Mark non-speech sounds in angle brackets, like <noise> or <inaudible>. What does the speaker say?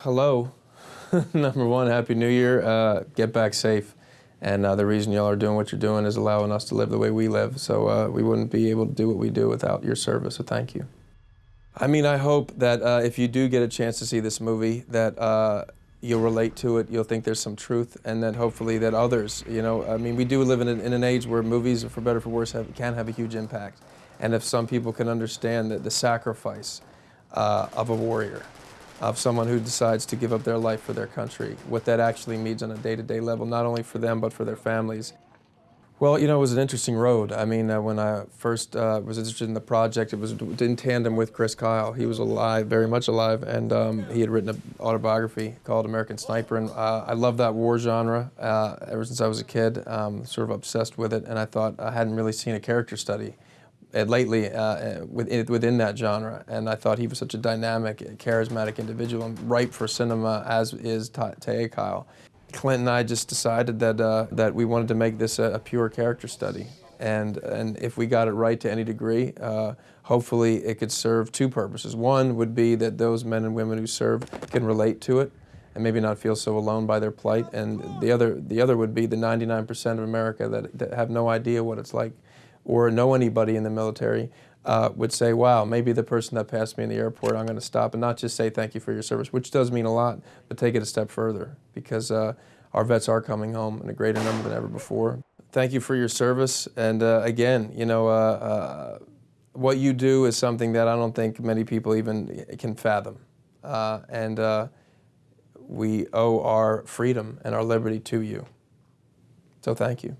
Hello. <laughs> Number one, Happy New Year. Uh, get back safe. And uh, the reason y'all are doing what you're doing is allowing us to live the way we live. So uh, we wouldn't be able to do what we do without your service, so thank you. I mean, I hope that uh, if you do get a chance to see this movie, that uh, you'll relate to it, you'll think there's some truth, and that hopefully that others, you know, I mean, we do live in an, in an age where movies, for better or for worse, have, can have a huge impact. And if some people can understand that the sacrifice uh, of a warrior, of someone who decides to give up their life for their country, what that actually means on a day-to-day -day level, not only for them, but for their families. Well, you know, it was an interesting road. I mean, uh, when I first uh, was interested in the project, it was in tandem with Chris Kyle. He was alive, very much alive, and um, he had written an autobiography called American Sniper, and uh, I love that war genre uh, ever since I was a kid, um, sort of obsessed with it, and I thought I hadn't really seen a character study lately uh, within, within that genre, and I thought he was such a dynamic, charismatic individual and ripe for cinema, as is Taya Kyle. Clint and I just decided that, uh, that we wanted to make this a, a, pure character study. And, and if we got it right to any degree, uh, hopefully it could serve two purposes. One would be that those men and women who serve can relate to it and maybe not feel so alone by their plight. And the other, the other would be the 99% of America that, that have no idea what it's like or know anybody in the military uh, would say, wow, maybe the person that passed me in the airport, I'm going to stop and not just say thank you for your service, which does mean a lot, but take it a step further because uh, our vets are coming home in a greater number than ever before. Thank you for your service. And uh, again, you know, uh, uh, what you do is something that I don't think many people even can fathom. Uh, and we owe our freedom and our liberty to you. So thank you.